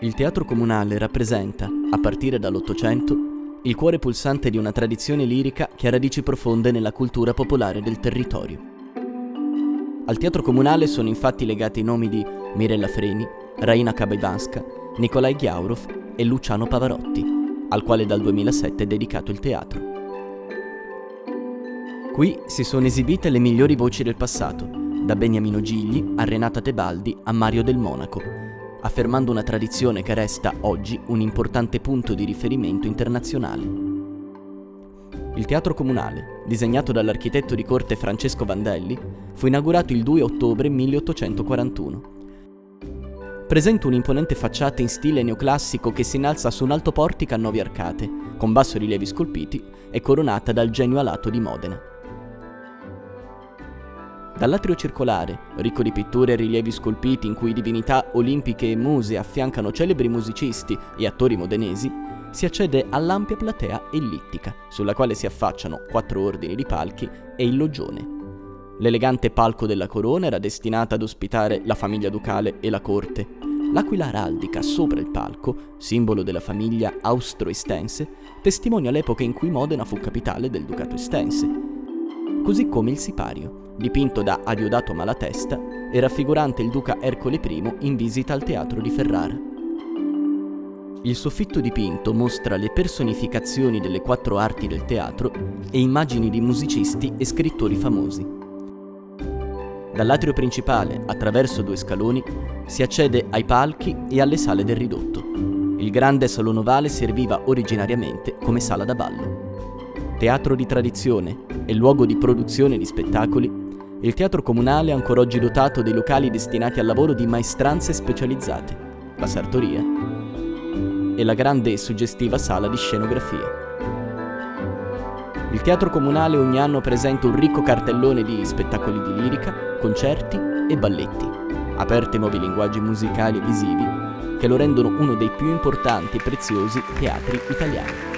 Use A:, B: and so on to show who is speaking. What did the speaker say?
A: Il teatro comunale rappresenta, a partire dall'Ottocento, il cuore pulsante di una tradizione lirica che ha radici profonde nella cultura popolare del territorio. Al teatro comunale sono infatti legati i nomi di Mirella Freni, Raina Kabaivanska, Nikolai Ghiaurov e Luciano Pavarotti, al quale dal 2007 è dedicato il teatro. Qui si sono esibite le migliori voci del passato, da Beniamino Gigli a Renata Tebaldi a Mario del Monaco, affermando una tradizione che resta oggi un importante punto di riferimento internazionale. Il Teatro Comunale, disegnato dall'architetto di corte Francesco Vandelli, fu inaugurato il 2 ottobre 1841. Presenta un'imponente facciata in stile neoclassico che si innalza su un alto portico a nove arcate, con bassorilievi scolpiti e coronata dal genio alato di Modena. Dall'atrio circolare, ricco di pitture e rilievi scolpiti in cui divinità olimpiche e muse affiancano celebri musicisti e attori modenesi, si accede all'ampia platea ellittica, sulla quale si affacciano quattro ordini di palchi e il loggione. L'elegante palco della corona era destinata ad ospitare la famiglia ducale e la corte. L'aquila araldica sopra il palco, simbolo della famiglia austro-estense, testimonia l'epoca in cui Modena fu capitale del ducato estense, così come il sipario, dipinto da Adiodato Malatesta e raffigurante il duca Ercole I in visita al teatro di Ferrara. Il soffitto dipinto mostra le personificazioni delle quattro arti del teatro e immagini di musicisti e scrittori famosi. Dall'atrio principale, attraverso due scaloni, si accede ai palchi e alle sale del ridotto. Il grande salone ovale serviva originariamente come sala da ballo. Teatro di tradizione e luogo di produzione di spettacoli, il teatro comunale è ancora oggi dotato dei locali destinati al lavoro di maestranze specializzate, la sartoria e la grande e suggestiva sala di scenografia. Il teatro comunale ogni anno presenta un ricco cartellone di spettacoli di lirica, concerti e balletti, aperti ai nuovi linguaggi musicali e visivi che lo rendono uno dei più importanti e preziosi teatri italiani.